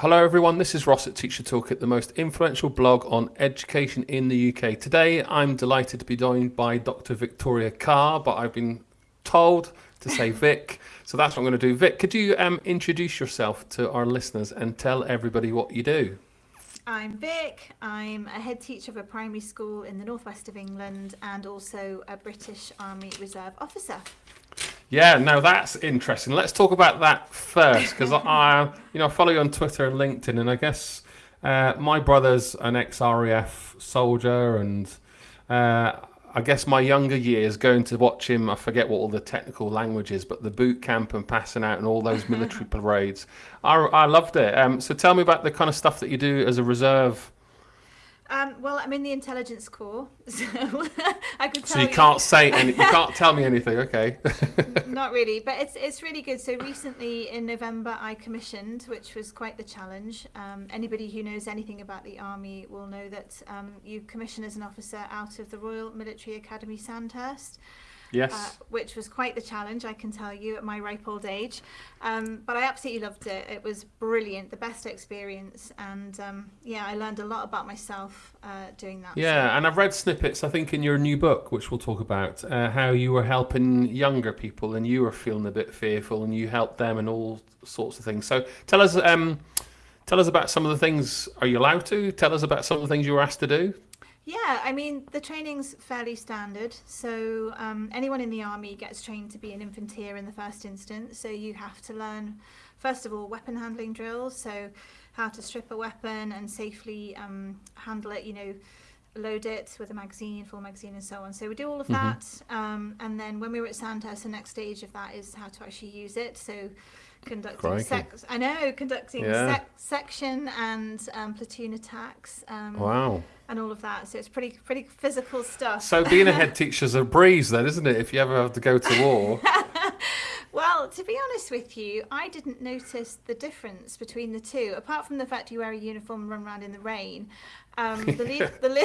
Hello, everyone. This is Ross at Teacher Toolkit, the most influential blog on education in the UK. Today, I'm delighted to be joined by Dr. Victoria Carr, but I've been told to say Vic, so that's what I'm going to do. Vic, could you um, introduce yourself to our listeners and tell everybody what you do? I'm Vic. I'm a head teacher of a primary school in the northwest of England and also a British Army Reserve officer. Yeah, now that's interesting. Let's talk about that first because I, you know, I follow you on Twitter and LinkedIn, and I guess uh, my brother's an ex-RAF soldier, and uh, I guess my younger years going to watch him. I forget what all the technical language is, but the boot camp and passing out and all those military parades. I, I loved it. Um, so tell me about the kind of stuff that you do as a reserve um, well, I'm in the intelligence corps, so I could tell So you, you can't say any, you can't tell me anything, okay? Not really, but it's it's really good. So recently in November, I commissioned, which was quite the challenge. Um, anybody who knows anything about the army will know that um, you commission as an officer out of the Royal Military Academy Sandhurst. Yes. Uh, which was quite the challenge, I can tell you, at my ripe old age. Um, but I absolutely loved it. It was brilliant, the best experience. And um, yeah, I learned a lot about myself uh, doing that. Yeah, so. and I've read snippets, I think, in your new book, which we'll talk about, uh, how you were helping younger people and you were feeling a bit fearful and you helped them and all sorts of things. So tell us. Um, tell us about some of the things. Are you allowed to tell us about some of the things you were asked to do? Yeah, I mean, the training's fairly standard. So um, anyone in the army gets trained to be an infanteer in the first instance. So you have to learn, first of all, weapon handling drills. So how to strip a weapon and safely um, handle it, you know, load it with a magazine, full magazine and so on. So we do all of mm -hmm. that. Um, and then when we were at Sandhurst, the next stage of that is how to actually use it. So conducting sec I know conducting yeah. sec section and um, platoon attacks. Um, wow. And all of that, so it's pretty pretty physical stuff. So being a head teacher's a breeze, then, isn't it? If you ever have to go to war. well, to be honest with you, I didn't notice the difference between the two, apart from the fact you wear a uniform and run around in the rain. Um, the lead, the, the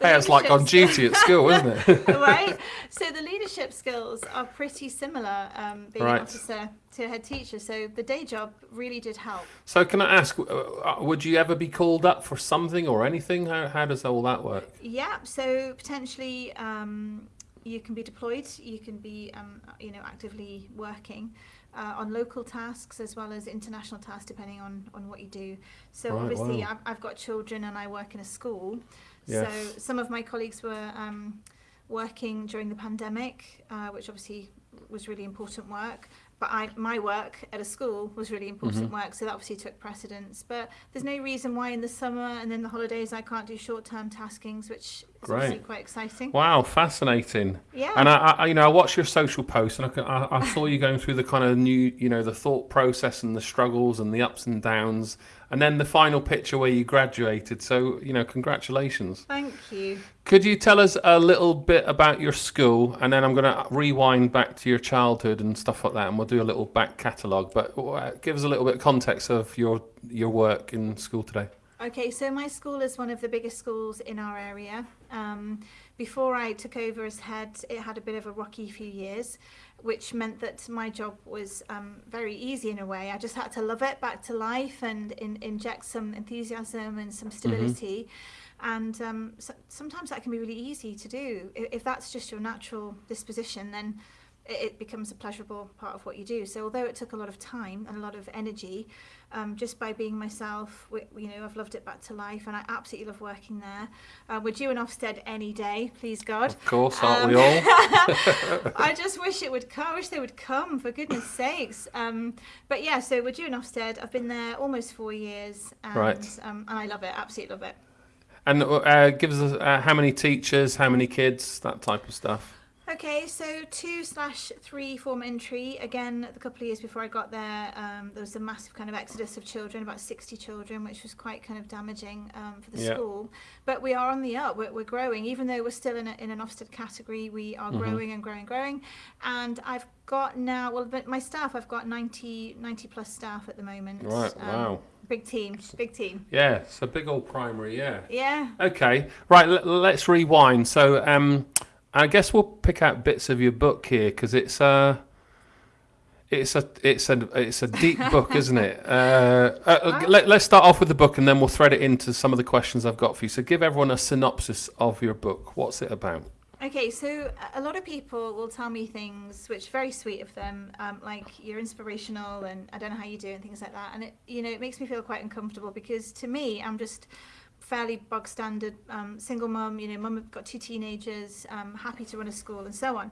hey, it's like on duty at school, isn't it? right. So the leadership skills are pretty similar, um, being right. an officer to head teacher. So the day job really did help. So can I ask, uh, uh, would you ever be called up for something or anything? How, how does all that work? Yeah. So potentially um, you can be deployed. You can be, um, you know, actively working uh, on local tasks as well as international tasks, depending on, on what you do. So right, obviously wow. I've, I've got children and I work in a school. Yes. So some of my colleagues were um, working during the pandemic, uh, which obviously was really important work. But I, my work at a school was really important mm -hmm. work, so that obviously took precedence. But there's no reason why in the summer and then the holidays I can't do short-term taskings, which is Great. obviously quite exciting. Wow, fascinating. Yeah. And I, I you know, I watched your social posts, and I, I, I saw you going through the kind of new, you know, the thought process and the struggles and the ups and downs and then the final picture where you graduated. So, you know, congratulations. Thank you. Could you tell us a little bit about your school? And then I'm going to rewind back to your childhood and stuff like that, and we'll do a little back catalogue. But uh, give us a little bit of context of your, your work in school today. Okay, so my school is one of the biggest schools in our area. Um, before I took over as head, it had a bit of a rocky few years which meant that my job was um, very easy in a way. I just had to love it back to life and in, inject some enthusiasm and some stability. Mm -hmm. And um, so, sometimes that can be really easy to do. If, if that's just your natural disposition, then it becomes a pleasurable part of what you do. So although it took a lot of time and a lot of energy, um, just by being myself, we, you know, I've loved it back to life and I absolutely love working there. Uh, we're due in Ofsted any day, please God. Of course, aren't um, we all? I just wish it would come, I wish they would come, for goodness sakes. Um, but yeah, so we're due in Ofsted. I've been there almost four years and, right. Um, and I love it, absolutely love it. And uh, give us uh, how many teachers, how many kids, that type of stuff. Okay, so two slash three form entry. Again, a couple of years before I got there, um, there was a massive kind of exodus of children, about 60 children, which was quite kind of damaging um, for the school. But we are on the up, we're, we're growing. Even though we're still in, a, in an Ofsted category, we are mm -hmm. growing and growing and growing. And I've got now, well, my staff, I've got 90, 90 plus staff at the moment. Right, um, wow. Big team, big team. Yeah, it's a big old primary, yeah. Yeah. Okay, right, let's rewind. So, um, I guess we'll pick out bits of your book here because it's uh, It's a it's a it's a deep book, isn't it? Uh, uh, let, let's start off with the book, and then we'll thread it into some of the questions I've got for you. So, give everyone a synopsis of your book. What's it about? Okay, so a lot of people will tell me things which are very sweet of them, um, like you're inspirational and I don't know how you do and things like that. And it, you know, it makes me feel quite uncomfortable because to me, I'm just fairly bog standard um, single mum. You know, mum have got two teenagers, um, happy to run a school and so on.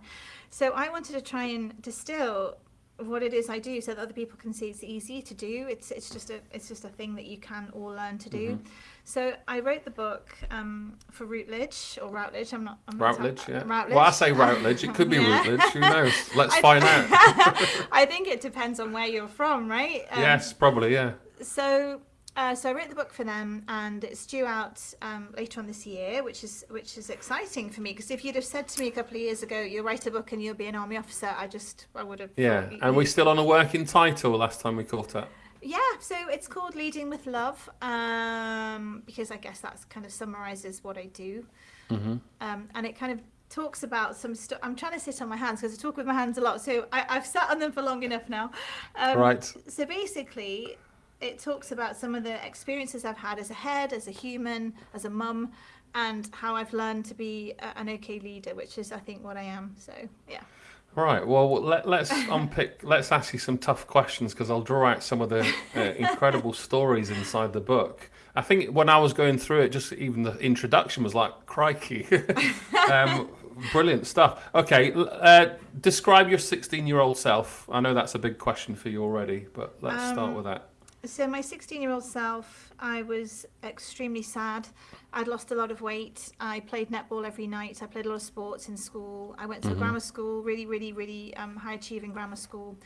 So I wanted to try and distill what it is I do so that other people can see it's easy to do. It's it's just a it's just a thing that you can all learn to do. Mm-hmm. So I wrote the book um, for Routledge or Routledge. I'm not. I'm Routledge, not, yeah. Routledge. Well, I say Routledge. It could be yeah. Routledge. Who knows? Let's find out. I think it depends on where you're from, right? Um, yes, probably. Yeah. So uh, so I wrote the book for them, and it's due out um, later on this year, which is which is exciting for me. Because if you'd have said to me a couple of years ago, "You'll write a book and you'll be an army officer," I just I would have. Yeah, and we're still on a working title. Last time we caught up. Yeah, so it's called Leading with Love, um, because I guess that kind of summarizes what I do, mm-hmm. um, and it kind of talks about some stuff. I'm trying to sit on my hands because I talk with my hands a lot, so I, have sat on them for long enough now. Um, right. So basically, it talks about some of the experiences I've had as a head, as a human, as a mum, and how I've learned to be a, an okay leader, which is, I think, what I am. So, yeah. Right. Well, let, us unpick. let's ask you some tough questions because I'll draw out some of the uh, incredible stories inside the book. I think when I was going through it, just even the introduction was like, crikey. um, brilliant stuff. Okay. Uh, describe your 16 year old self. I know that's a big question for you already, but let's um, start with that. So my 16 year old self, I was extremely sad. I'd lost a lot of weight. I played netball every night. I played a lot of sports in school. I went to mm-hmm. a grammar school, really, really, really um, high achieving grammar school.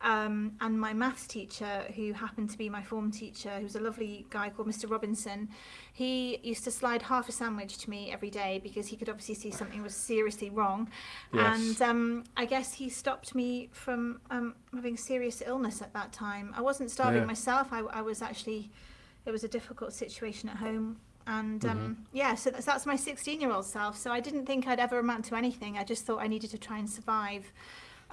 Um, and my maths teacher, who happened to be my form teacher, who was a lovely guy called Mr. Robinson, he used to slide half a sandwich to me every day because he could obviously see something was seriously wrong. Yes. And um, I guess he stopped me from um, having serious illness at that time. I wasn't starving yeah. myself. I, I, was actually, it was a difficult situation at home. And um, mm-hmm. yeah, so that's, that's my 16 year old self. So I didn't think I'd ever amount to anything. I just thought I needed to try and survive.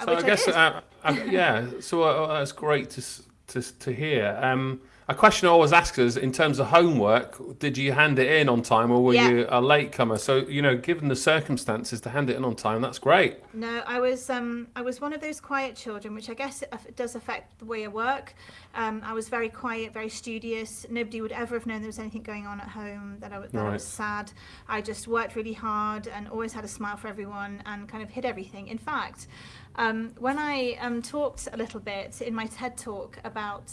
So I guess, uh, uh, yeah. So uh, that's great to to to hear. Um, a question I always ask is in terms of homework, did you hand it in on time or were yeah. you a latecomer? So, you know, given the circumstances to hand it in on time, that's great. No, I was um, I was one of those quiet children, which I guess it does affect the way I work. Um, I was very quiet, very studious. Nobody would ever have known there was anything going on at home, that I, that right. I was sad. I just worked really hard and always had a smile for everyone and kind of hid everything. In fact, um, when I um, talked a little bit in my TED talk about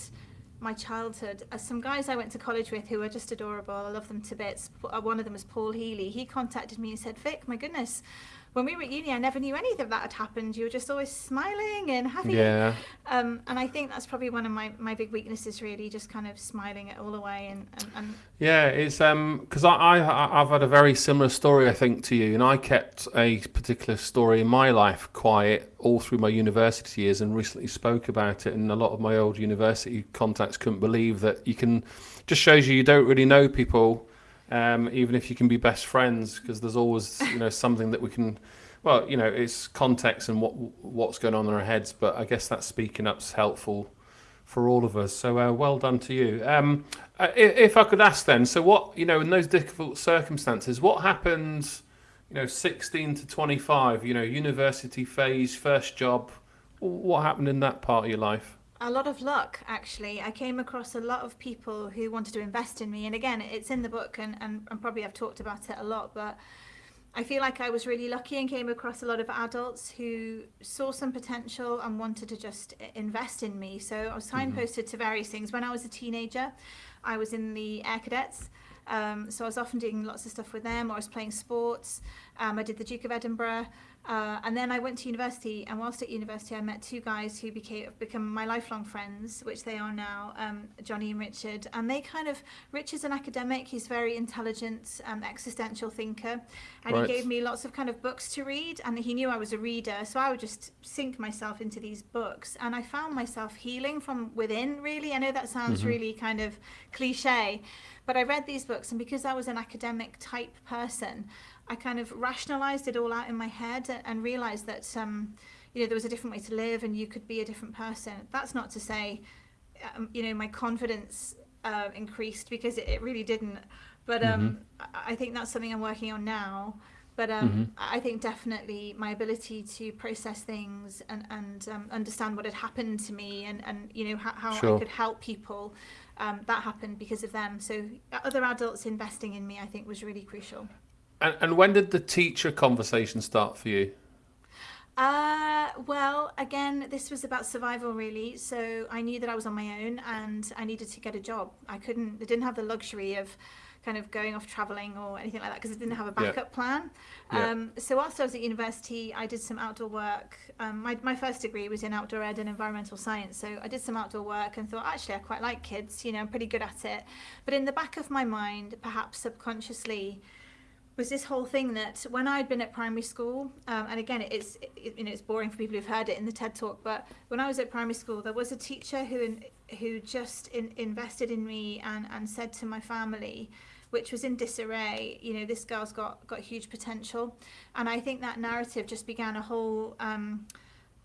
my childhood, uh, some guys I went to college with who were just adorable, I love them to bits. Uh, one of them was Paul Healy. He contacted me and said, Vic, my goodness, when we were at uni, I never knew any of that had happened. You were just always smiling and happy. Yeah. Um, and I think that's probably one of my, my big weaknesses, really, just kind of smiling it all away. And, and, and yeah, it's um because I, I I've had a very similar story, I think, to you, and I kept a particular story in my life quiet all through my university years, and recently spoke about it. And a lot of my old university contacts couldn't believe that you can. Just shows you you don't really know people um, even if you can be best friends, because there's always you know something that we can. Well, you know, it's context and what what's going on in our heads, but I guess that speaking up's helpful for all of us. So uh, well done to you. Um, uh, if I could ask then, so what you know in those difficult circumstances, what happens? You know, 16 to 25. You know, university phase, first job. What happened in that part of your life? A lot of luck actually i came across a lot of people who wanted to invest in me and again it's in the book and, and, and, probably i've talked about it a lot but i feel like i was really lucky and came across a lot of adults who saw some potential and wanted to just invest in me so i was mm-hmm. signposted mm-hmm. to various things when i was a teenager i was in the air cadets um, so I was often doing lots of stuff with them, or I was playing sports. Um, I did the Duke of Edinburgh. Uh, and then I went to university, and whilst at university, I met two guys who became become my lifelong friends, which they are now, um, Johnny and Richard. And they kind of Richard's an academic; he's very intelligent, um, existential thinker, and right. he gave me lots of kind of books to read. And he knew I was a reader, so I would just sink myself into these books, and I found myself healing from within. Really, I know that sounds mm-hmm. really kind of cliche, but I read these books, and because I was an academic type person. I kind of rationalized it all out in my head and, realized that, um, you know there was a different way to live and you could be a different person. That's not to say, um, you know, my confidence uh, increased because it, it, really didn't. But um, mm-hmm. I, I think that's something I'm working on now. But um, mm-hmm. I think definitely my ability to process things and, and um, understand what had happened to me and, and you know how, how sure. I could help people, um, that happened because of them. So other adults investing in me, I think, was really crucial. And, and when did the teacher conversation start for you? Uh, well, again, this was about survival really. So I knew that I was on my own and I needed to get a job. I couldn't, I didn't have the luxury of kind of going off traveling or anything like that because I didn't have a backup yeah. plan. Um, yeah. So whilst I was at university, I did some outdoor work. Um, my, my first degree was in outdoor ed and environmental science. So I did some outdoor work and thought, actually, I quite like kids, you know, I'm pretty good at it. But in the back of my mind, perhaps subconsciously, was this whole thing that when I'd been at primary school, um, and again, it's it, you know it's boring for people who've heard it in the TED talk, but when I was at primary school, there was a teacher who in, who just in, invested in me and and said to my family, which was in disarray. You know, this girl's got got huge potential, and I think that narrative just began a whole um,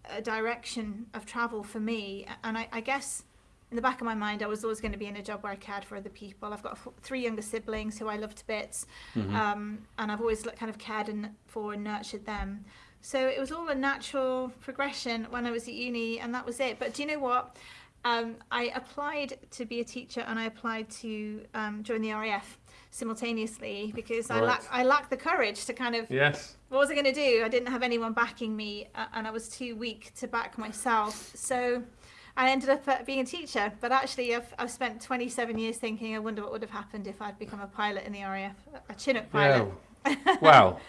a direction of travel for me. And I, I guess in the back of my mind, I was always going to be in a job where I cared for other people. I've got three younger siblings who I love to bits, mm-hmm. um, and I've always kind of cared and for and nurtured them. So it was all a natural progression when I was at uni, and that was it. But do you know what? Um, I applied to be a teacher, and I applied to um, join the RAF simultaneously because right. I lack I lacked the courage to kind of yes. What was I going to do? I didn't have anyone backing me, uh, and I was too weak to back myself. So I ended up uh, being a teacher. But actually, I've I've spent 27 years thinking, I wonder what would have happened if I'd become a pilot in the RAF, a Chinook pilot. Yeah. well.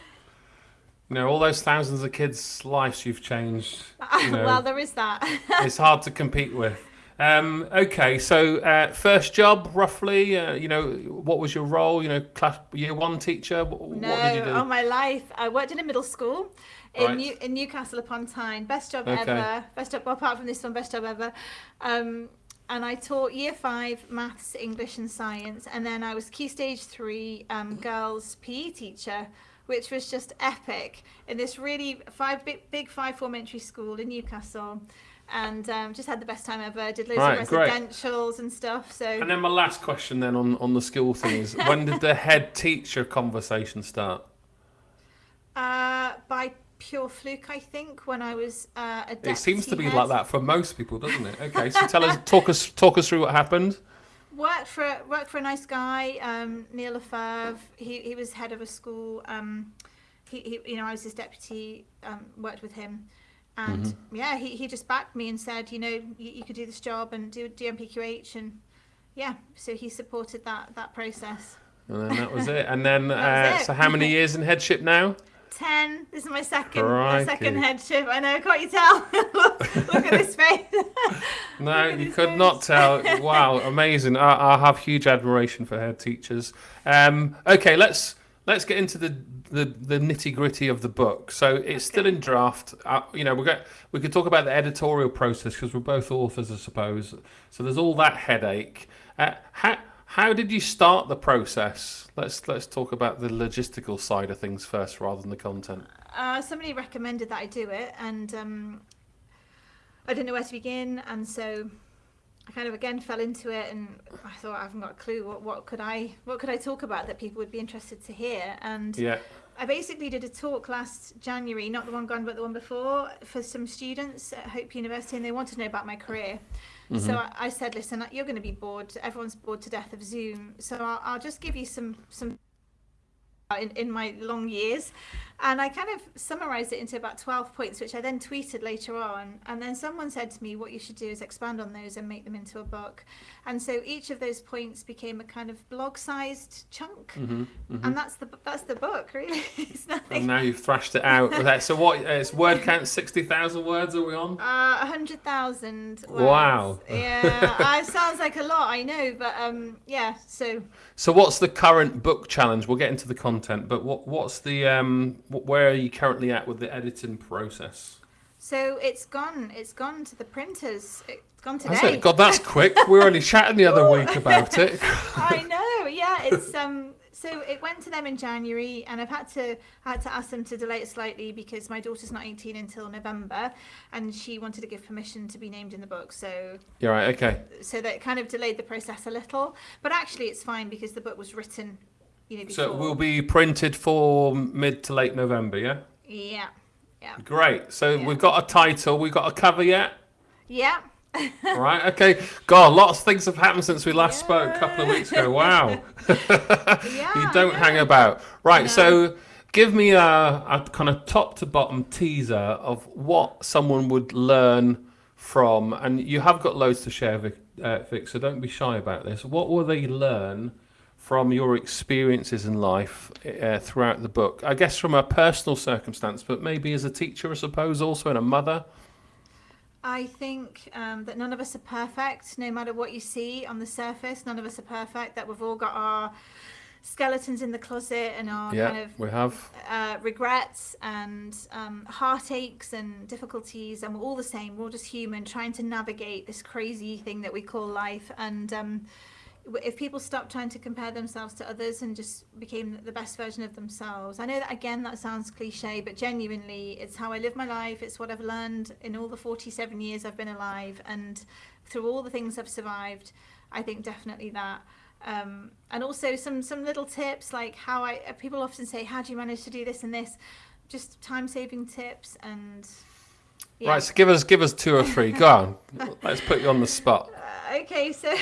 You know, all those thousands of kids' lives you've changed. You know, well, there is that. it's hard to compete with. Um, okay, so uh, first job, roughly, uh, you know, what was your role? You know, class year one teacher. What, no, what did you do? all my life, I worked in a middle school in right. New, in Newcastle upon Tyne. Best job okay. ever. Best job well, apart from this one, best job ever. Um, and I taught year five maths, English, and science, and then I was key stage three um, girls PE teacher which was just epic in this really five big, big five form entry school in Newcastle and um, just had the best time ever. Did loads right, of residentials great. and stuff. So. And then my last question then on on the school things: when did the head teacher conversation start? Uh, by pure fluke, I think, when I was uh, a It seems to be head. like that for most people, doesn't it? Okay, so tell us, talk us, talk us through what happened. Worked for worked for a nice guy, um, Neil Lefebvre. He he was head of a school. Um, he, he you know I was his deputy. Um, worked with him and mm-hmm. yeah, he, he just backed me and said, you know, you, you could do this job and do the NPQH, and yeah, so he supported that that process. And then that was it. And then, uh, so how many years in headship now? Ten. This is my second my second headship. I know. Can't you tell? look, look at his face. no, you could face. not tell. Wow, amazing. I, I, have huge admiration for head teachers. Um, okay, let's let's get into the the, the nitty gritty of the book. So it's okay. still in draft. Uh, you know, we got we could talk about the editorial process because we're both authors, I suppose. So there's all that headache. Uh, how how did you start the process? Let's let's talk about the logistical side of things first, rather than the content. Uh, somebody recommended that I do it, and um, I didn't know where to begin, and so I kind of again fell into it, and I thought I haven't got a clue what what could I what could I talk about that people would be interested to hear, and yeah. I basically did a talk last January, not the one gone, but the one before, for some students at Hope University, and they wanted to know about my career. Mm-hmm. So I, I, said, listen, you're going to be bored. Everyone's bored to death of Zoom. So I'll, I'll just give you some some in, in my long years. And I kind of summarized it into about 12 points, which I then tweeted later on. And then someone said to me, what you should do is expand on those and make them into a book. And so each of those points became a kind of blog-sized chunk, mm-hmm, mm-hmm. and that's the that's the book, really. it's nothing. And now you've thrashed it out. so what? It's word count sixty thousand words. Are we on? Uh, hundred thousand. Wow. Yeah, it sounds like a lot. I know, but um, yeah. So. So what's the current book challenge? We'll get into the content, but what what's the um, where are you currently at with the editing process? So it's gone. It's gone to the printers. It's gone today. God, that's quick. we were only chatting the other week about it. I know. Yeah, it's um. So it went to them in January, and I've had to had to ask them to delay it slightly because my daughter's not 18 until November, and she wanted to give permission to be named in the book. So You're right. Okay. so that kind of delayed the process a little. But actually, it's fine because the book was written, you know, before. So it will be printed for mid to late November. Yeah. Yeah, yeah, Great. So Yeah. we've got a title. We've got a cover yet. yeah. right. Okay. God, lots of things have happened since we last spoke a couple of weeks ago. Wow. Yeah, you don't hang about. Right. No. So give me a, a kind of top to bottom teaser of what someone would learn from, and you have got loads to share, Vic, uh, Vic. So don't be shy about this. What will they learn? From your experiences in life uh, throughout the book, I guess from a personal circumstance, but maybe as a teacher, I suppose, also and a mother. I think um, that none of us are perfect, no matter what you see on the surface. None of us are perfect. That we've all got our skeletons in the closet and our yeah, kind of we have. uh, regrets and um, heartaches and difficulties, and we're all the same. We're all just human, trying to navigate this crazy thing that we call life. And um, if people stop trying to compare themselves to others and just became the best version of themselves, I know that again that sounds cliche, but genuinely, it's how I live my life. It's what I've learned in all the 47 years I've been alive, and through all the things I've survived. I think definitely that um, and also some some little tips like how I uh, people often say how do you manage to do this and this just time saving tips and yeah. Right, so give us give us two or three. Go on. Let's put you on the spot. Uh, okay so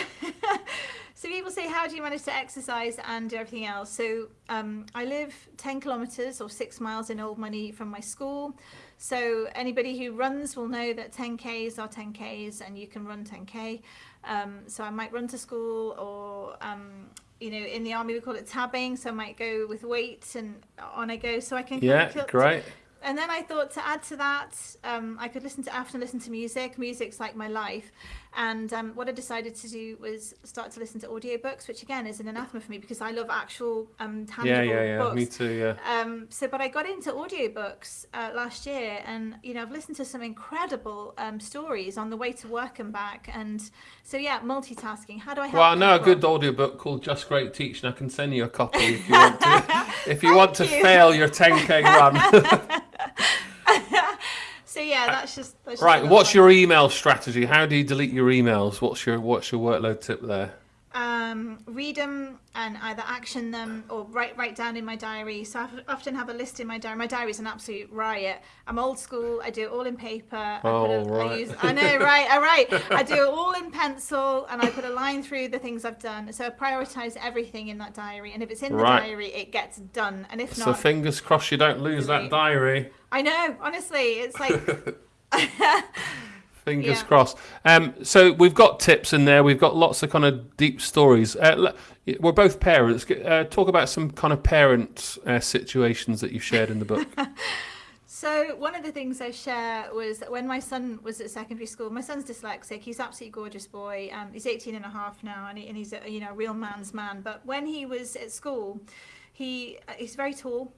so people say how do you manage to exercise and do everything else so um, I live 10 kilometers or 6 miles in old money from my school so anybody who runs will know that 10Ks are 10Ks and you can run 10K. Um, so I might run to school or, um, you know, in the army we call it tabbing. So I might go with weights and on I go so I can kind Yeah, of kill- great. and then I thought to add to that, um, I could listen to often listen to music. Music's like my life, and um, what I decided to do was start to listen to audiobooks, which again is an anathema for me because I love actual um, tangible Yeah, yeah, yeah. books. Me too. Yeah. Um, so, but I got into audiobooks uh, last year, and you know, I've listened to some incredible um, stories on the way to work and back. And so, yeah, multitasking. How do I help? Well, I know a people? good audiobook called Just Great Teaching. I can send you a copy if you want to. if you want to you. fail your 10k run. Yeah, that's just that's right. another What's your email strategy? How do you delete your emails? What's your What's your workload tip there? Um, read them and either action them or write write down in my diary. So I often have a list in my diary. My diary is an absolute riot. I'm old school. I do it all in paper. I Oh, a- I right. use- I know, right? I write. I do it all in pencil, and I put a line through the things I've done. So I prioritize everything in that diary, and if it's in the Right. diary, it gets done. And if So not, fingers crossed you don't lose that diary. I know. Honestly, it's like Fingers Yeah. crossed. Um, so we've got tips in there. We've got lots of kind of deep stories. Uh, we're both parents. Uh, talk about some kind of parent uh, situations that you've shared in the book. So one of the things I share was that when my son was at secondary school, my son's dyslexic. He's an absolutely gorgeous boy. Um, he's 18 and a half now, and, he, and he's a you know real man's man. But when he was at school, he uh, he's very tall,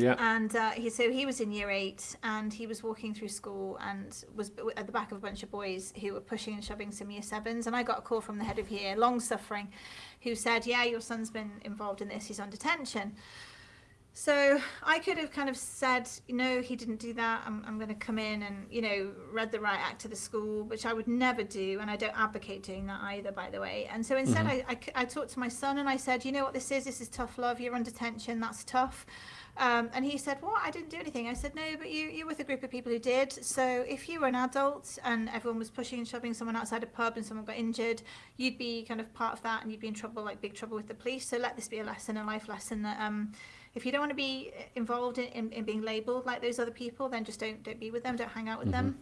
Yeah. and uh, he so he was in year eight, and he was walking through school and was at the back of a bunch of boys who were pushing and shoving some year sevens. And I got a call from the head of year, long suffering, who said, "Yeah, your son's been involved in this. He's on detention." So I could have kind of said, no, he didn't do that. I'm, I'm going to come in and, you know, read the riot act to the school, which I would never do. And I don't advocate doing that either, by the way. And so instead, I, I, I talked to my son and I said, you know what this is? This is tough love. You're on detention. That's tough. Um, and he said, what? I didn't do anything. I said, no, but you, you're with a group of people who did. So if you were an adult and everyone was pushing and shoving someone outside a pub and someone got injured, you'd be kind of part of that and you'd be in trouble, like big trouble with the police. So let this be a lesson, a life lesson that, um, if you don't want to be involved in, in, in being labelled like those other people, then just don't don't be with them, don't hang out with them.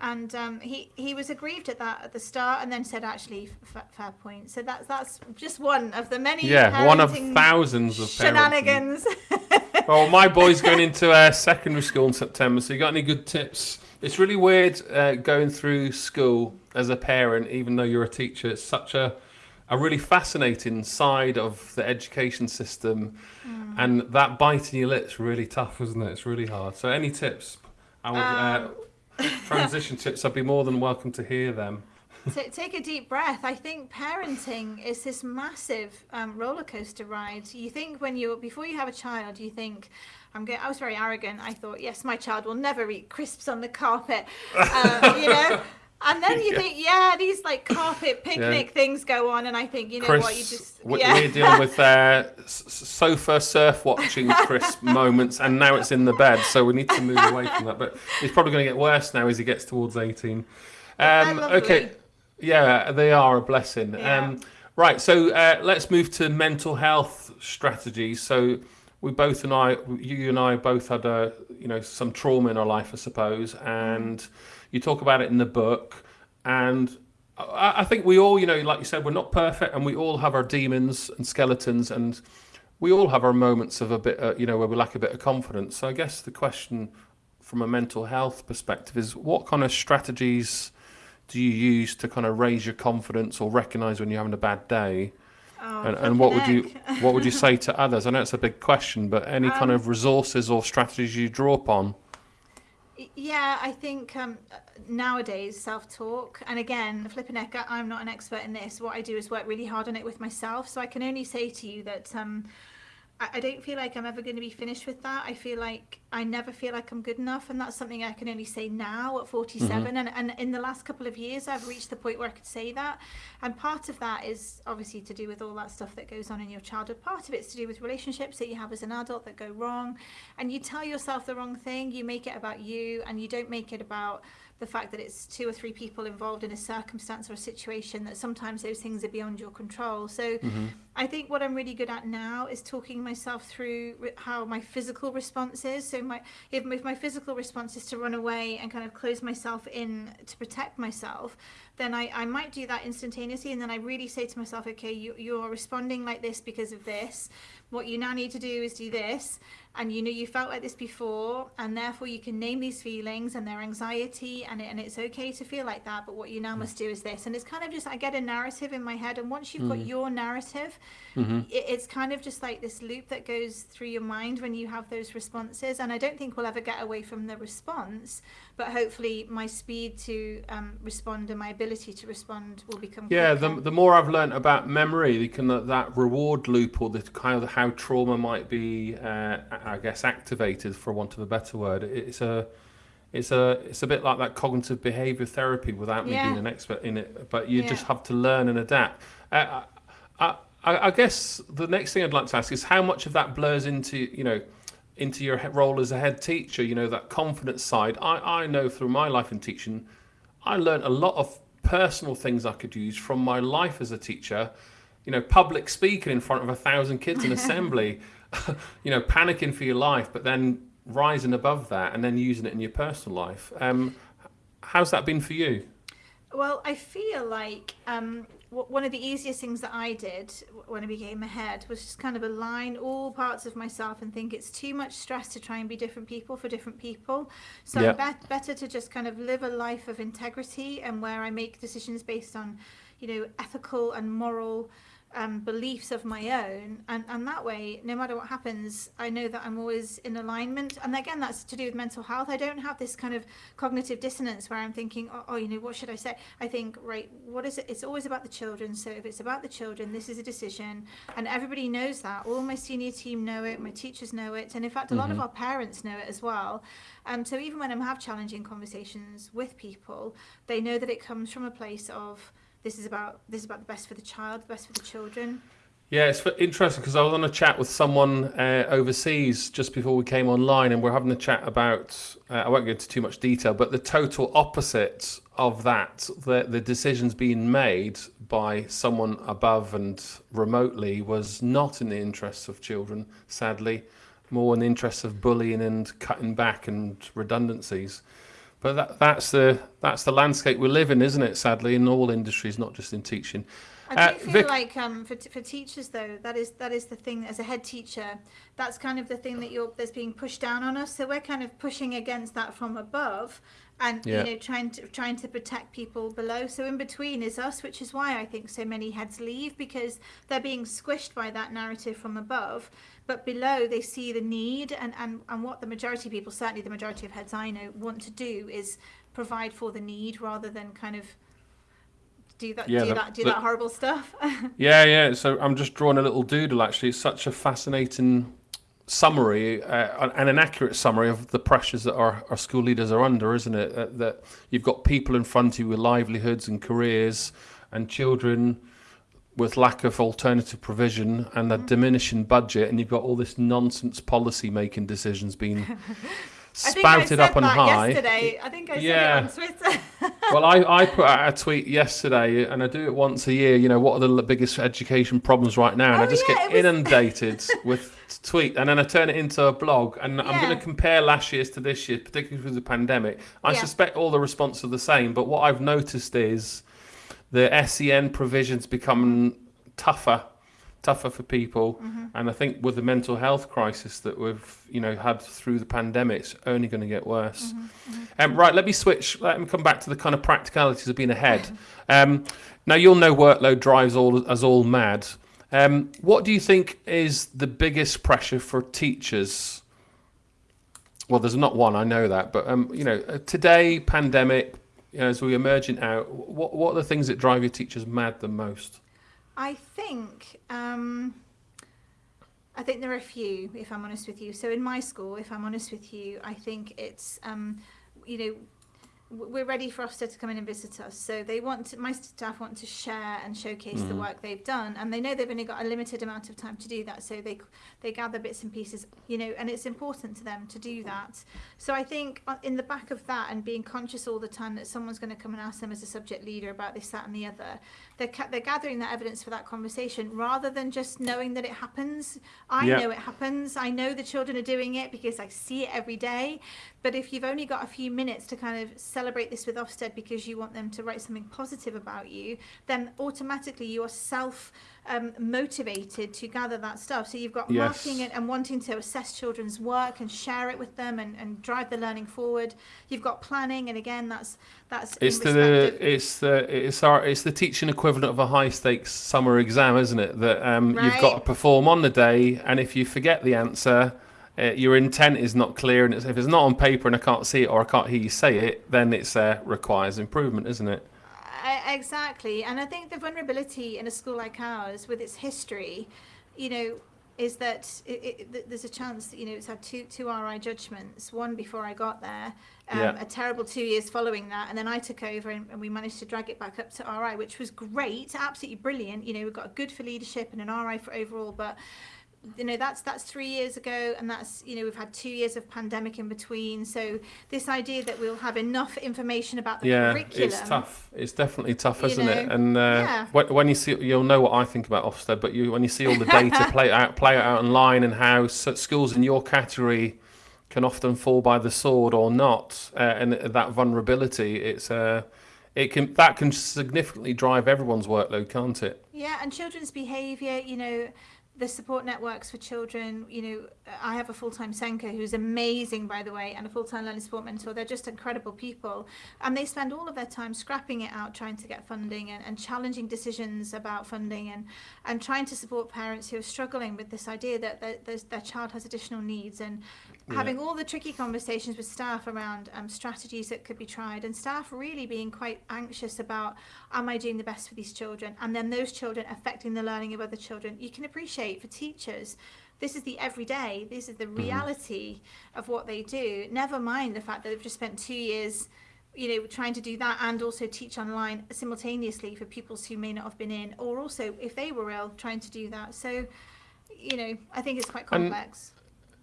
And um, he he was aggrieved at that at the start, and then said, actually, f- fair point. So that's that's just one of the many Yeah, one of thousands of shenanigans. Well, my boy's going into uh, secondary school in September. So, you got any good tips? It's really weird uh, going through school as a parent, even though you're a teacher. It's such a a really fascinating side of the education system, and that bite in your lip's really tough, isn't it? It's really hard. So, any tips? I would, uh, transition tips. I'd be more than welcome to hear them. Take a deep breath. I think parenting is this massive um, roller coaster ride. You think when you before you have a child, you think, I'm going. I was very arrogant. I thought, yes, my child will never eat crisps on the carpet. Uh, you know. And then you yeah. think, yeah, these like carpet picnic yeah. things go on, and I think, you know Chris, what, you just yeah. we're dealing with uh, sofa surf watching crisp moments, and now it's in the bed, so we need to move away from that. But it's probably going to get worse now as he gets towards eighteen. Um, okay, yeah, they are a blessing. Um, right, so uh, let's move to mental health strategies. So we both and I, you and I both had a, you know, some trauma in our life, I suppose, and you talk about it in the book. And I, I think we all, you know, like you said, we're not perfect, and we all have our demons and skeletons, and we all have our moments of a bit, uh, you know, where we lack a bit of confidence. So I guess the question from a mental health perspective is what kind of strategies do you use to kind of raise your confidence or recognize when you're having a bad day? Oh, and, and what would you what would you say to others? I know it's a big question, but any um, kind of resources or strategies you draw upon? Yeah, I think um, nowadays self talk, and again, flipping I'm not an expert in this. What I do is work really hard on it with myself. So I can only say to you that um, I, don't feel like I'm ever going to be finished with that. I feel like I never feel like I'm good enough, and that's something I can only say now at 47. Mm-hmm. And, and in the last couple of years, I've reached the point where I could say that. And part of that is obviously to do with all that stuff that goes on in your childhood. Part of it's to do with relationships that you have as an adult that go wrong, and you tell yourself the wrong thing. You make it about you, and you don't make it about the fact that it's two or three people involved in a circumstance or a situation that sometimes those things are beyond your control. So mm-hmm. I think what I'm really good at now is talking myself through how my physical response is. So my if, if my physical response is to run away and kind of close myself in to protect myself, then I, I might do that instantaneously and then I really say to myself, okay, you, you're responding like this because of this. What you now need to do is do this and you know you felt like this before and therefore you can name these feelings and their anxiety and, it, and it's okay to feel like that but what you now mm. must do is this and it's kind of just i get a narrative in my head and once you've mm. got your narrative mm-hmm. it, it's kind of just like this loop that goes through your mind when you have those responses and i don't think we'll ever get away from the response but hopefully my speed to um, respond and my ability to respond will become yeah the, the more i've learned about memory the kind of that reward loop or the kind of how trauma might be uh, I guess, activated, for want of a better word. It's a it's a it's a bit like that cognitive behavior therapy without me yeah. being an expert in it but you yeah. just have to learn and adapt uh, I, I, I, guess the next thing i'd like to ask is how much of that blurs into you know into your role as a head teacher you know that confidence side i i know through my life in teaching i learned a lot of personal things i could use from my life as a teacher you know public speaking in front of a thousand kids in assembly you know, panicking for your life, but then rising above that and then using it in your personal life. Um, how's that been for you? Well, I feel like um, one of the easiest things that I did when I became a head was just kind of align all parts of myself and think it's too much stress to try and be different people for different people. So yep. better to just kind of live a life of integrity and where I make decisions based on, you know, ethical and moral um, beliefs of my own and, and that way no matter what happens i know that i'm always in alignment. And again that's to do with mental health. I don't have this kind of cognitive dissonance where i'm thinking oh, oh you know what should i say? I think right what is it? It's always about the children. So if it's about the children this is a decision. And everybody knows that. All my senior team know it. My teachers know it. And in fact a mm-hmm. lot of mm-hmm. our parents know it as well. Um, so even when I'm have challenging conversations with people they know that it comes from a place of this is about this is about the best for the child, the best for the children. Yeah, it's interesting because I was on a chat with someone uh, overseas just before we came online, and we're having a chat about. Uh, I won't go into too much detail, but the total opposite of that, the the decisions being made by someone above and remotely, was not in the interests of children. Sadly, more in the interests of bullying and cutting back and redundancies. But that, that's the that's the landscape we live in, isn't it? Sadly, in all industries, not just in teaching. I do uh, feel Vic- like um, for, for teachers though, that is that is the thing. As a head teacher, that's kind of the thing that you're that's being pushed down on us. So we're kind of pushing against that from above, and yeah. you know trying to trying to protect people below. So in between is us, which is why I think so many heads leave because they're being squished by that narrative from above but below they see the need and, and, and what the majority of people, certainly the majority of heads I know, want to do is provide for the need rather than kind of do that Yeah, do the- that do the- that horrible stuff. Yeah, yeah. So I'm just drawing a little doodle. Actually, it's such a fascinating summary uh, and an accurate summary of the pressures that our, our school leaders are under, isn't it? Uh, that you've got people in front of you with livelihoods and careers, and children with lack of alternative provision and a diminishing budget, and you've got all this nonsense policy making decisions being I I spouted up on high. yesterday. I think I Yeah. said it on Twitter. well, I, I put out a tweet yesterday, and I do it once a year. You know, what are the biggest education problems right now? And I Oh, just yeah, get was- inundated with tweet, and then I turn it into a blog, and I'm going to compare last year's to this year, particularly through the pandemic. I Yeah. suspect all the responses are the same, but what I've noticed is the SEN provisions becoming tougher tougher for people Mm-hmm. and i think with the mental health crisis that we've you know had through the pandemic it's only going to get worse Mm-hmm. um, right let me switch let me come back to the kind of practicalities of being ahead um, now you'll know workload drives all us all mad um, what do you think is the biggest pressure for teachers well there's not one i know that but um, you know uh, today pandemic you know, as we emerging out what, what are the things that drive your teachers mad the most I think um, I think there are a few, if I'm honest with you. So in my school, if I'm honest with you, I think it's um, you know we're ready for Ofsted to come in and visit us. So they want to, my staff want to share and showcase the work they've done, and they know they've only got a limited amount of time to do that. So they they gather bits and pieces, you know, and it's important to them to do that. So I think uh, in the back of that and being conscious all the time that someone's going to come and ask them as a subject leader about this, that, and the other, they're, they're gathering that evidence for that conversation rather than just knowing that it happens. I know it happens. I know the children are doing it because I see it every day. But if you've only got a few minutes to kind of celebrate this with Ofsted because you want them to write something positive about you, then automatically you are self um, motivated to gather that stuff. So you've got Yes. marking and, and wanting to assess children's work and share it with them and, and drive the learning forward. You've got planning, and again, that's that's It's the it's the it's our it's the teaching equivalent of a high stakes summer exam, isn't it? That um, you've got to perform on the day, and if you forget the answer, uh, your intent is not clear, and it's, if it's not on paper and I can't see it or I can't hear you say it, then it uh, requires improvement, isn't it? I- Exactly, and I think the vulnerability in a school like ours, with its history, you know, is that it, it, there's a chance that you know it's had two two RI judgments. One before I got there, um, Yeah. a terrible two years following that, and then I took over and, and we managed to drag it back up to RI, which was great, absolutely brilliant. You know, we've got a good for leadership and an RI for overall, but you know that's that's three years ago and that's you know we've had two years of pandemic in between so this idea that we'll have enough information about the yeah, curriculum it's tough. It's definitely tough, isn't it? And uh, yeah. when, when you see, you'll know what I think about Ofsted, but you when you see all the data play out play out online and how schools in your category can often fall by the sword or not, uh, and that vulnerability, it's uh, it can that can significantly drive everyone's workload, can't it? Yeah, and children's behaviour, you know, the support networks for children, you know, I have a full-time SENCO who's amazing, by the way, and a full-time learning support mentor. They're just incredible people. And they spend all of their time scrapping it out, trying to get funding and, and challenging decisions about funding and, and trying to support parents who are struggling with this idea that their, their, child has additional needs and having all the tricky conversations with staff around um, strategies that could be tried and staff really being quite anxious about am I doing the best for these children and then those children affecting the learning of other children you can appreciate for teachers this is the everyday this is the reality of what they do. Never mind the fact that they've just spent two years you know trying to do that and also teach online simultaneously for pupils who may not have been in or also if they were ill trying to do that. So you know i think it's quite And- complex.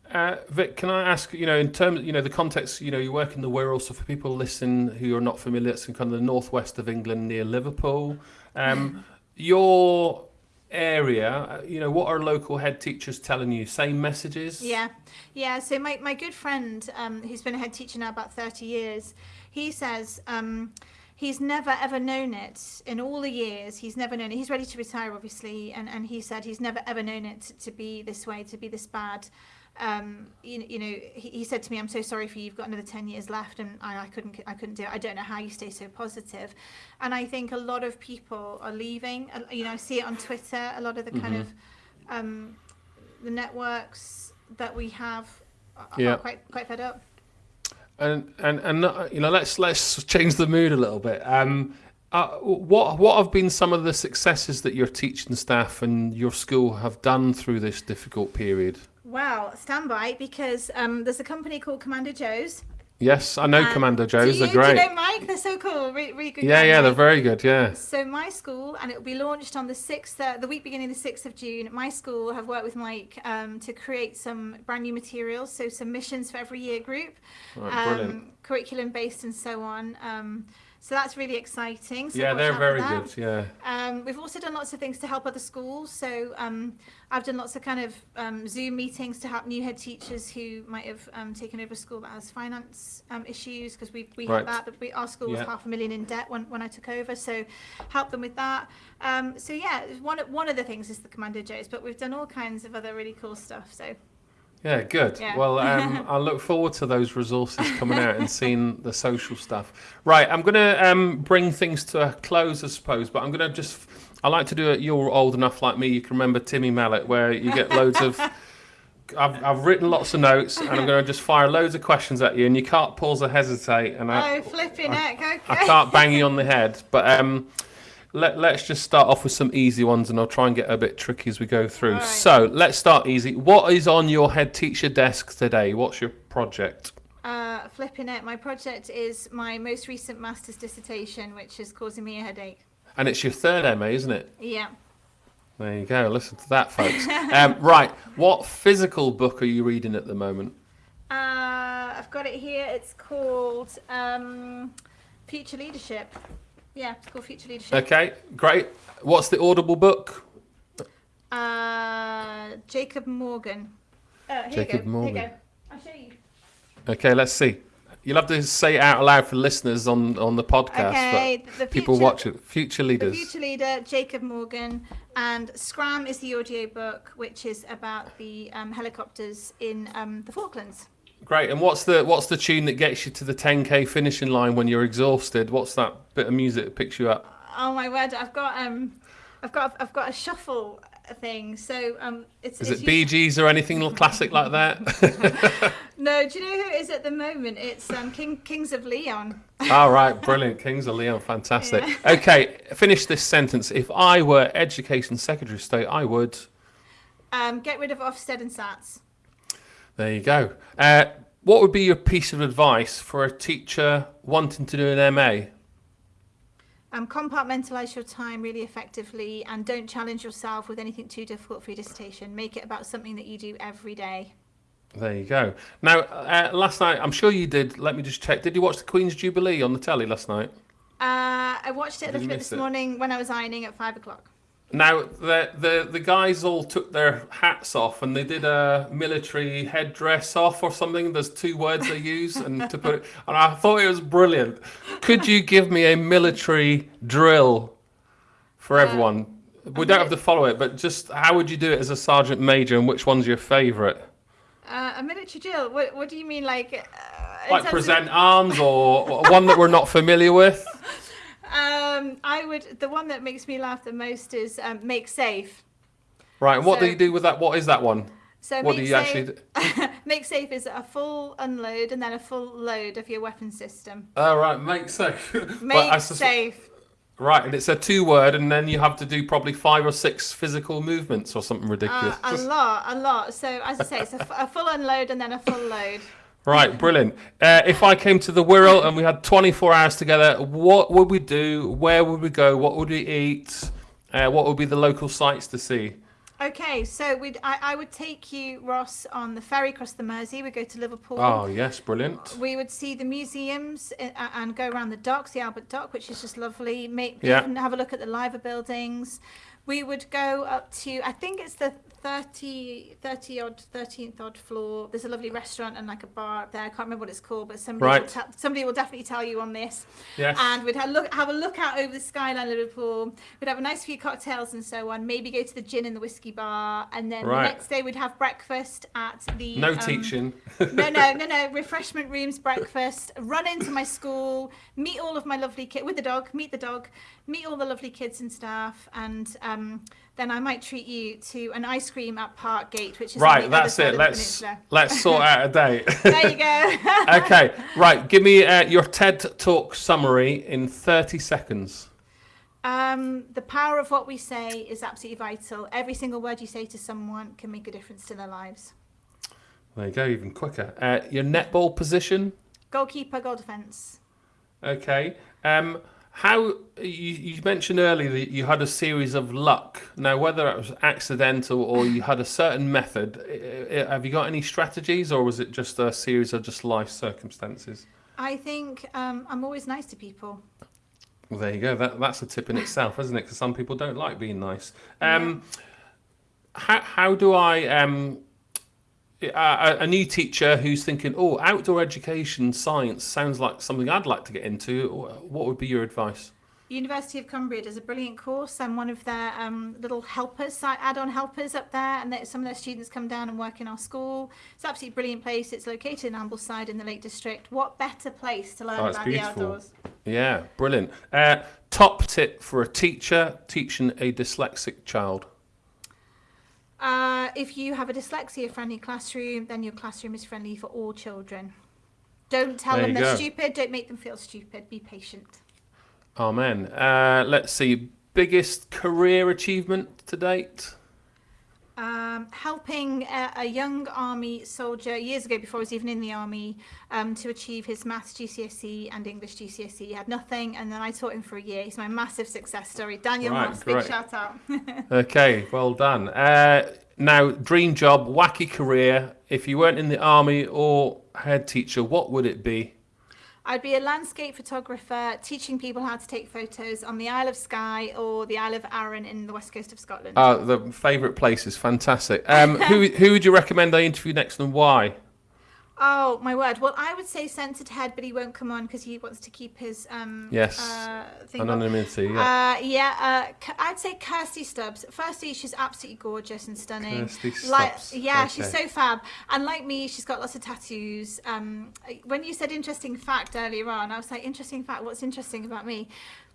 Uh, Vic, can I ask, you know, in terms, you know, the context, you know, you work in the Wirral, so for people listening who are not familiar, it's in kind of the northwest of England near Liverpool. Um, your area, uh, you know, what are local head teachers telling you? Same messages? Yeah, yeah. So my, my good friend, um, who's been a head teacher now about 30 years, he says um, he's never ever known it in all the years. He's never known it. He's ready to retire, obviously, and, and he said he's never ever known it to, to be this way, to be this bad. Um, you, you know, he, he said to me, "I'm so sorry for you. You've got another 10 years left, and I, I couldn't I couldn't do it. I don't know how you stay so positive." And I think a lot of people are leaving. You know, I see it on Twitter. A lot of the kind of um, the networks that we have are, Yeah. are quite quite fed up. And and and you know, let's let's change the mood a little bit. Um, Uh, what what have been some of the successes that your teaching staff and your school have done through this difficult period? Well, stand by because um, there's a company called Commander Joe's. Yes, I know Um, Commander Joe's. you, They're great. Do you know Mike? They're so cool. Really, really good. yeah, yeah, they're very good. Yeah. So my school, and it will be launched on the sixth, uh, the week beginning the sixth of June. My school have worked with Mike um, to create some brand new materials, so some missions for every year group, Right, brilliant. curriculum based and so on. So that's really exciting. So yeah, they're very good. Yeah. Um, we've also done lots of things to help other schools. So um, I've done lots of kind of um, Zoom meetings to help new head teachers who might have um, taken over a school that has finance um, issues because we, we Right. had that. We, our school was Yeah. half a million in debt when, when I took over. So help them with that. Um, so yeah, one, one of the things is the Commander Joe's, but we've done all kinds of other really cool stuff. So Yeah, good. Yeah. Well, um, I look forward to those resources coming out and seeing the social stuff. Right, I'm going to um, bring things to a close, I suppose, but I'm going to just. I like to do it. You're old enough like me, you can remember Timmy Mallett, where you get loads of. I've, I've written lots of notes and I'm going to just fire loads of questions at you, and you can't pause or hesitate. And I, oh, flipping heck, okay. I can't bang you on the head. But um, let, let's just start off with some easy ones and I'll try and get a bit tricky as we go through. Alright. So let's start easy. What is on your head teacher desk today? What's your project? Uh, flipping it. My project is my most recent master's dissertation, which is causing me a headache. And it's your third MA, isn't it? Yeah. There you go. Listen to that, folks. um, right. What physical book are you reading at the moment? Uh, I've got it here. It's called um, Future Leadership. Yeah, it's called Future Leadership. Okay, great. What's the Audible book? Uh, Jacob Morgan. Uh, here Jacob you go. Morgan. Here you go. I'll show you. Okay, let's see. You'll have to say it out loud for listeners on, on the podcast. Okay, but the people future- watch it. Future The leaders. Future Leader, Jacob Morgan, and Scram is the audio book, which is about the um, helicopters in um, the Falklands. Great. And what's the what's the tune that gets you to the 10k finishing line when you're exhausted? What's that bit of music that picks you up? Oh my word! I've got um, I've got I've got a shuffle thing. So um, it's Is it's it Bee Gees or anything classic like that? No, do you know who it is at the moment? It's um, King Kings of Leon. All right, brilliant. Kings of Leon, fantastic. Okay, finish this sentence. If I were Education Secretary of State, I would. Um, get rid of Ofsted and Sats. There you go. Uh, what would be your piece of advice for a teacher wanting to do an MA? Um, compartmentalize your time really effectively and don't challenge yourself with anything too difficult for your dissertation. Make it about something that you do every day. There you go. Now, uh, last night, I'm sure you did. Let me just check. Did you watch the Queen's Jubilee on the telly last night? Uh, I watched it a little bit this it? morning when I was ironing at five o'clock. Now the, the the guys all took their hats off and they did a military headdress off or something. There's two words they use and to put it, and I thought it was brilliant. Could you give me a military drill for Uh, everyone? We don't have to follow it, but just how would you do it as a sergeant major and which one's your favourite? Uh, a military drill? What, what do you mean, like? Uh, Like terms of- present arms or one that we're not familiar with? Um, I would. The one that makes me laugh the most is um, make safe. Right, and what do you do with that? What is that one? So What make do you safe, actually do? make safe is a full unload and then a full load of your weapon system. Oh, right, make safe. Make safe. Right, and it's a two word, and then you have to do probably five or six physical movements or something Uh, ridiculous. a lot, a lot. So as I say, it's a, f- a full unload and then a full load. Right, brilliant. Uh, if I came to the Wirral and we had 24 hours together, what would we do? Where would we go? What would we eat? Uh, what would be the local sights to see? Okay, so we'd, I, I would take you, Ross, on the ferry across the Mersey. We'd go to Liverpool. Oh, yes, brilliant. We would see the museums uh, and go around the docks, the Albert Dock, which is just lovely. Make Yeah. have a look at the Liver buildings. We would go up to, I think it's the 30, 30 odd, 13th odd floor. There's a lovely restaurant and like a bar up there. I can't remember what it's called, but somebody, will, Right. somebody will definitely tell you on this. Yes. And we'd have, look, have a look out over the skyline of Liverpool. We'd have a nice few cocktails and so on. Maybe go to the gin and the whiskey bar. And then Right. the next day we'd have breakfast at the. no um, teaching. no, no, no, no. Refreshment rooms, breakfast. Run into my school, meet all of my lovely kids with the dog. Meet the dog, meet all the lovely kids and staff, and um, then I might treat you to an ice cream at Parkgate, which is Right, that's it. Let's let's sort out a date. There you go. okay, right. Give me uh, your TED Talk summary in 30 seconds. Um, the power of what we say is absolutely vital. Every single word you say to someone can make a difference to their lives. There you go, even quicker. Uh, your netball position? Goalkeeper, goal defence. Okay. Um, how you, you mentioned earlier that you had a series of luck. Now, whether it was accidental or you had a certain method, have you got any strategies, or was it just a series of just life circumstances? I think um, I'm always nice to people. Well, there you go. That that's a tip in itself, isn't it? Because some people don't like being nice. Um, How how do I um, a, a new teacher who's thinking, oh, outdoor education science sounds like something I'd like to get into. What would be your advice? University of Cumbria does a brilliant course. I'm one of their um, little helpers, add-on helpers up there, and some of their students come down and work in our school. It's absolutely brilliant place. It's located in Ambleside in the Lake District. What better place to learn Oh, about beautiful. the outdoors? Yeah, brilliant. Uh, top tip for a teacher teaching a dyslexic child. Uh, if you have a dyslexia-friendly classroom, then your classroom is friendly for all children. Don't tell There them they're go. stupid. Don't make them feel stupid. Be patient. Amen. Uh, let's see. Biggest career achievement to date? Um, helping a, a young army soldier years ago before he was even in the army um, to achieve his maths GCSE and English GCSE. He had nothing, and then I taught him for a year. He's my massive success story. Daniel Right, Moss, big shout out. Okay, well done. Uh, now, dream job, wacky career. If you weren't in the army or head teacher, what would it be? I'd be a landscape photographer teaching people how to take photos on the Isle of Skye or the Isle of Arran in the west coast of Scotland. Uh, the favourite places, fantastic. Um, who who would you recommend I interview next and why? Oh my word! Well, I would say censored head, but he won't come on because he wants to keep his um Yes, uh, thing. Anonymity, yeah. Uh, yeah, uh, I'd say Kirsty Stubbs. Firstly, she's absolutely gorgeous and stunning. Kirsty Like, Stubbs, yeah, she's so fab. And like me, she's got lots of tattoos. Um, when you said interesting fact earlier on, I was like, interesting fact. What's interesting about me?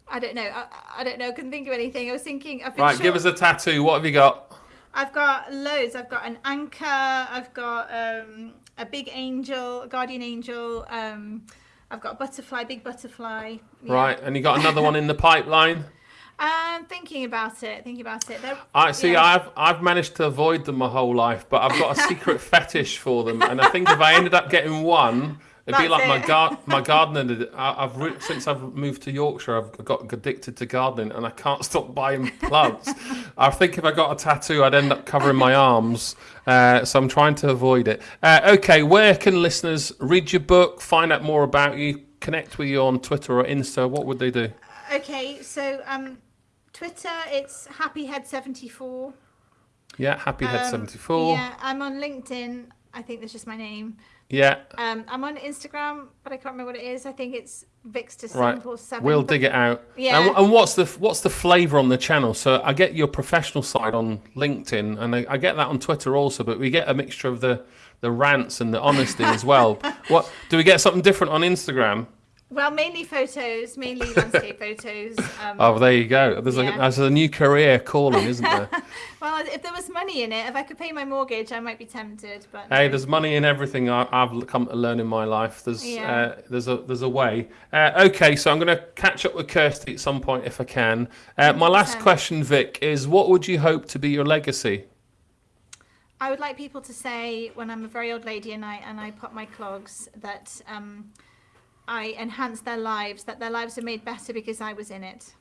I don't know. I, I don't know. I Couldn't think of anything. I was thinking. I've been Right, give us a tattoo. What have you got? I've got loads. I've got an anchor. I've got um, a big angel, a guardian angel. Um, I've got a butterfly, big butterfly. Yeah. Right, and you got another one in the pipeline. Um, thinking about it. Thinking about it. They're- I see. yeah. I've I've managed to avoid them my whole life, but I've got a secret fetish for them, and I think if I ended up getting one, it'd be like my it. gar- my gardener. Did. I, I've re- since I've moved to Yorkshire, I've got addicted to gardening, and I can't stop buying plants. I think if I got a tattoo, I'd end up covering my arms, uh, so I'm trying to avoid it. Uh, okay, where can listeners read your book, find out more about you, connect with you on Twitter or Insta? What would they do? Okay, so um, Twitter, it's happyhead74. Yeah, Happy Head Um, seventy four. Yeah, I'm on LinkedIn. I think that's just my name. Yeah. Um, I'm on Instagram, but I can't remember what it is. I think it's Vixter Right. Simple Seven. We'll dig it out. Yeah. And, and what's the what's the flavour on the channel? So I get your professional side on LinkedIn, and I, I get that on Twitter also. But we get a mixture of the the rants and the honesty as well. What do we get something different on Instagram? Well, mainly photos, mainly landscape photos. Um, Oh, there you go. There's Yeah. a there's a new career calling, isn't there? Well, if there was money in it, if I could pay my mortgage, I might be tempted. But hey, there's money in everything. I, I've come to learn in my life. There's Yeah. uh, there's a there's a way. Uh, okay, so I'm going to catch up with Kirsty at some point if I can. Uh, my last 100%. question, Vic, is what would you hope to be your legacy? I would like people to say when I'm a very old lady and I and I pop my clogs that um, I enhanced their lives, that their lives are made better because I was in it.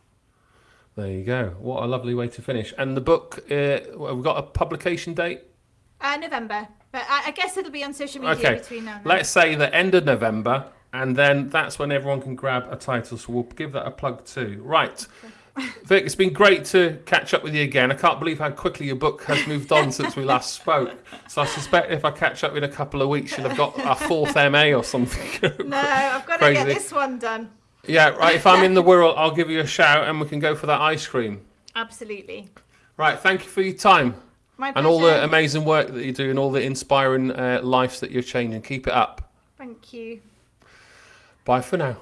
There you go. What a lovely way to finish. And the book, uh, we've got a publication date. Uh, November, but I, I guess it'll be on social media Okay, between now and then. let's say the end of November, and then that's when everyone can grab a title. So we'll give that a plug too. Right. Vic, it's been great to catch up with you again. I can't believe how quickly your book has moved on since we last spoke. So I suspect if I catch up in a couple of weeks, you'll have got a fourth MA or something. No, I've got to get this one done. yeah, right. If I'm in the Wirral, I'll give you a shout and we can go for that ice cream. Absolutely. Right. Thank you for your time. And all the amazing work that you do and all the inspiring uh, lives that you're changing. Keep it up. Thank you. Bye for now.